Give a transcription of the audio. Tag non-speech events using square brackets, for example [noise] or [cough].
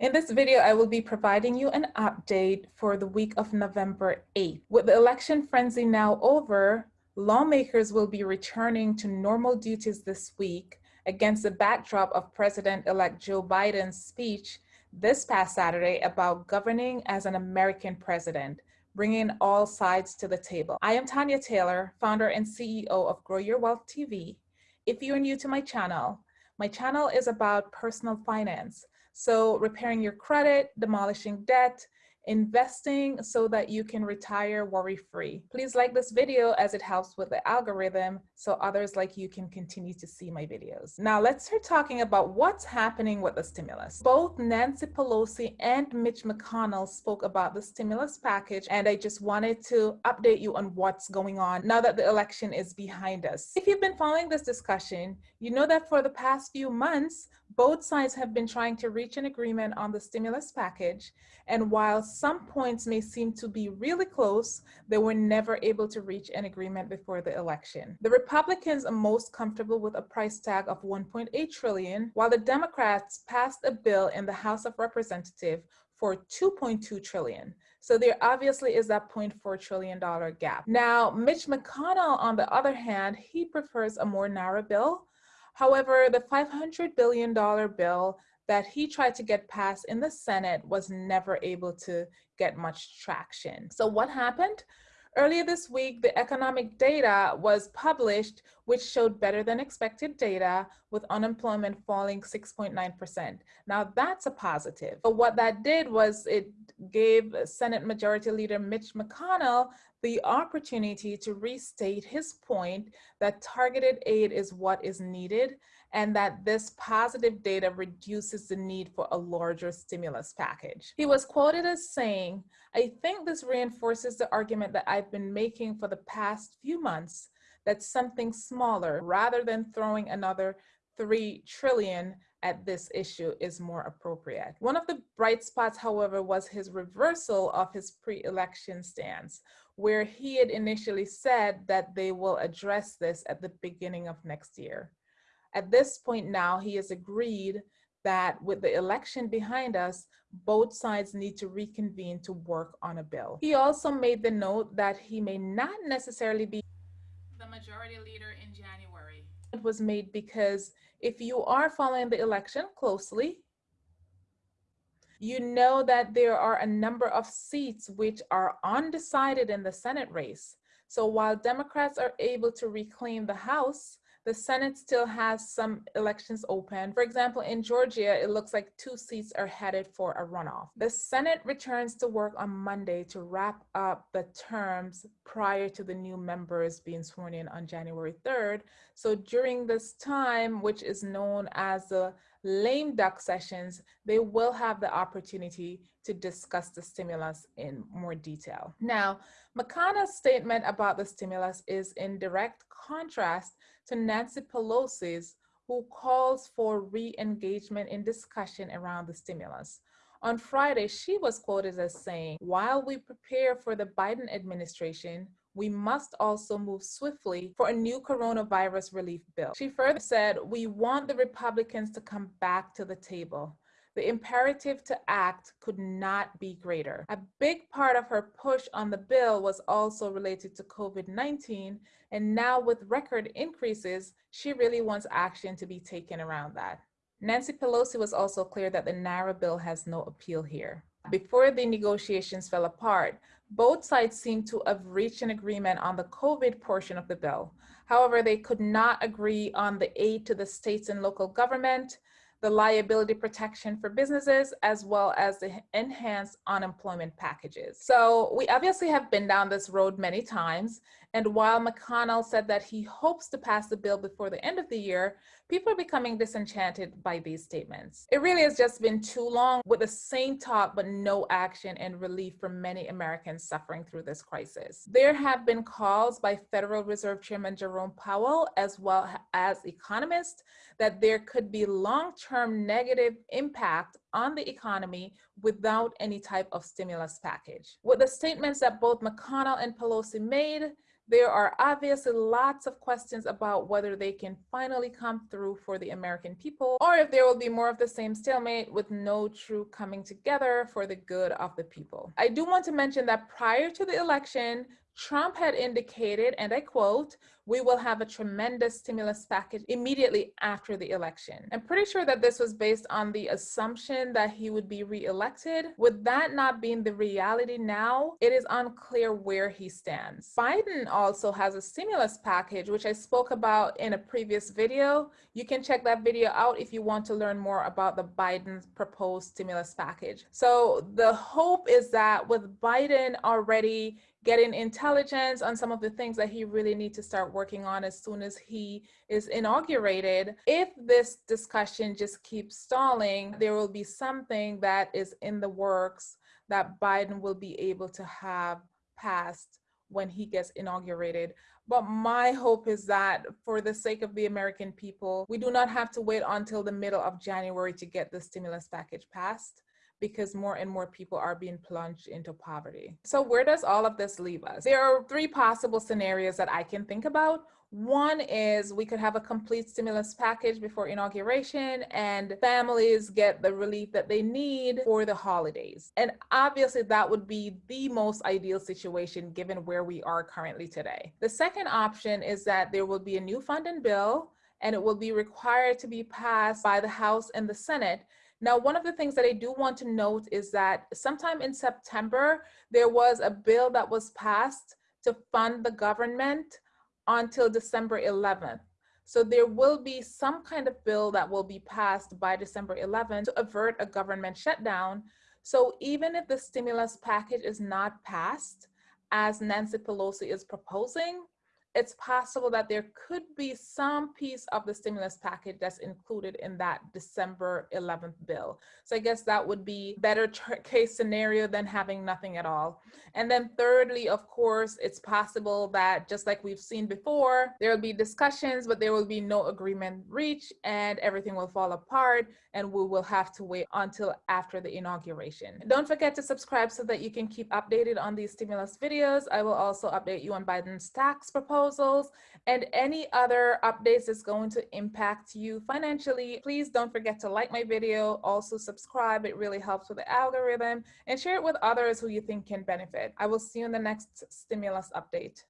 In this video, I will be providing you an update for the week of November 8th. With the election frenzy now over, lawmakers will be returning to normal duties this week against the backdrop of President-elect Joe Biden's speech this past Saturday about governing as an American president, bringing all sides to the table. I am Tanya Taylor, founder and CEO of Grow Your Wealth TV. If you're new to my channel, my channel is about personal finance, so repairing your credit, demolishing debt, investing so that you can retire worry-free. Please like this video as it helps with the algorithm so others like you can continue to see my videos. Now let's start talking about what's happening with the stimulus. Both Nancy Pelosi and Mitch McConnell spoke about the stimulus package and I just wanted to update you on what's going on now that the election is behind us. If you've been following this discussion, you know that for the past few months, both sides have been trying to reach an agreement on the stimulus package and while some points may seem to be really close, they were never able to reach an agreement before the election. The Republicans are most comfortable with a price tag of 1.8 trillion, while the Democrats passed a bill in the House of Representatives for 2.2 trillion. So there obviously is that $0.4 trillion gap. Now, Mitch McConnell, on the other hand, he prefers a more narrow bill. However, the $500 billion bill that he tried to get passed in the Senate was never able to get much traction. So what happened? Earlier this week, the economic data was published, which showed better than expected data with unemployment falling 6.9%. Now that's a positive. But what that did was it gave Senate Majority Leader Mitch McConnell the opportunity to restate his point that targeted aid is what is needed and that this positive data reduces the need for a larger stimulus package. He was quoted as saying, I think this reinforces the argument that I've been making for the past few months that something smaller rather than throwing another 3 trillion at this issue is more appropriate. One of the bright spots, however, was his reversal of his pre-election stance, where he had initially said that they will address this at the beginning of next year. At this point now, he has agreed that with the election behind us, both sides need to reconvene to work on a bill. He also made the note that he may not necessarily be majority leader in January. It was made because if you are following the election closely, you know that there are a number of seats which are undecided in the Senate race. So while Democrats are able to reclaim the House, the Senate still has some elections open. For example, in Georgia, it looks like two seats are headed for a runoff. The Senate returns to work on Monday to wrap up the terms prior to the new members being sworn in on January 3rd. So during this time, which is known as the lame duck sessions, they will have the opportunity to discuss the stimulus in more detail. Now, McConnell's statement about the stimulus is in direct contrast to Nancy Pelosi's, who calls for re-engagement in discussion around the stimulus. On Friday, she was quoted as saying, while we prepare for the Biden administration, we must also move swiftly for a new coronavirus relief bill. She further said, we want the Republicans to come back to the table. The imperative to act could not be greater. A big part of her push on the bill was also related to COVID-19, and now with record increases, she really wants action to be taken around that. Nancy Pelosi was also clear that the narrow bill has no appeal here. Before the negotiations fell apart, both sides seem to have reached an agreement on the COVID portion of the bill. However, they could not agree on the aid to the states and local government, the liability protection for businesses, as well as the enhanced unemployment packages. So we obviously have been down this road many times. And while McConnell said that he hopes to pass the bill before the end of the year, people are becoming disenchanted by these statements. It really has just been too long with the same talk, but no action and relief for many Americans suffering through this crisis. There have been calls by Federal Reserve Chairman Jerome Powell, as well as economists, that there could be long-term negative impact on the economy without any type of stimulus package. With the statements that both McConnell and Pelosi made, There are obviously lots of questions about whether they can finally come through for the American people or if there will be more of the same stalemate with no true coming together for the good of the people. I do want to mention that prior to the election, Trump had indicated, and I quote, we will have a tremendous stimulus package immediately after the election. I'm pretty sure that this was based on the assumption that he would be reelected. With that not being the reality now, it is unclear where he stands. Biden also has a stimulus package, which I spoke about in a previous video. You can check that video out if you want to learn more about the Biden proposed stimulus package. So the hope is that with Biden already getting intelligence on some of the things that he really needs to start working on as soon as he is inaugurated. If this discussion just keeps stalling, there will be something that is in the works that Biden will be able to have passed when he gets inaugurated. But my hope is that for the sake of the American people, we do not have to wait until the middle of January to get the stimulus package passed because more and more people are being plunged into poverty. So where does all of this leave us? There are three possible scenarios that I can think about. One is we could have a complete stimulus package before inauguration and families get the relief that they need for the holidays. And obviously that would be the most ideal situation given where we are currently today. The second option is that there will be a new funding bill and it will be required to be passed by the House and the Senate now, one of the things that I do want to note is that sometime in September, there was a bill that was passed to fund the government until December 11th. So there will be some kind of bill that will be passed by December 11th to avert a government shutdown. So even if the stimulus package is not passed, as Nancy Pelosi is proposing, it's possible that there could be some piece of the stimulus package that's included in that December 11th bill. So I guess that would be better [laughs] case scenario than having nothing at all. And then thirdly, of course, it's possible that just like we've seen before, there will be discussions, but there will be no agreement reached and everything will fall apart and we will have to wait until after the inauguration. Don't forget to subscribe so that you can keep updated on these stimulus videos. I will also update you on Biden's tax proposal proposals, and any other updates that's going to impact you financially. Please don't forget to like my video, also subscribe. It really helps with the algorithm and share it with others who you think can benefit. I will see you in the next stimulus update.